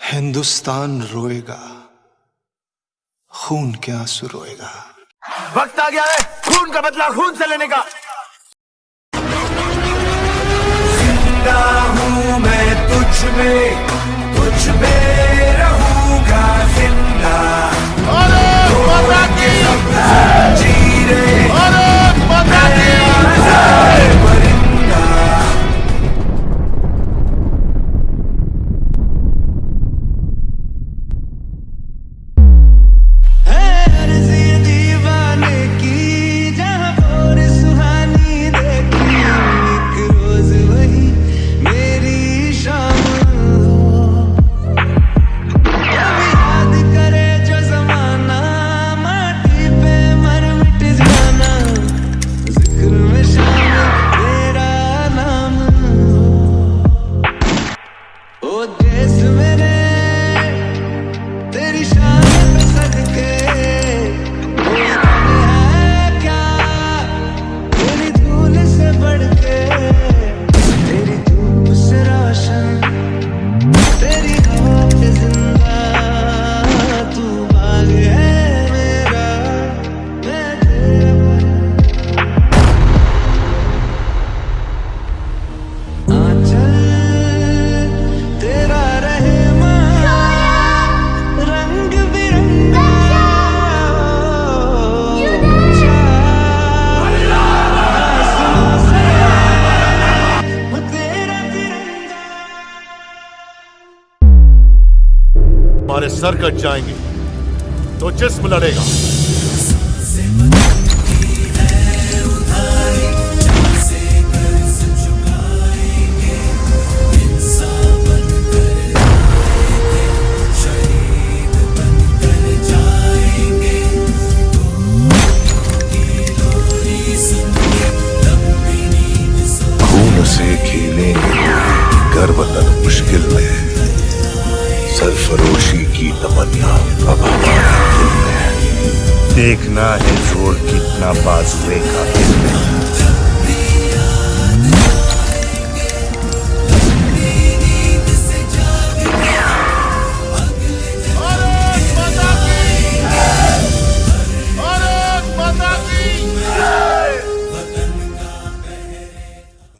हिंदुस्तान रोएगा, खून के आँसू रोएगा। वक्त आ गया है खून का बदला, खून से लेने का। हमारे सर कट जाएँगे। तो जिसम लड़ेगा। सरफरोशी की तमन्ना। अब हमारे दिल में देखना है ज़ोर कितना बाजुए का दिल में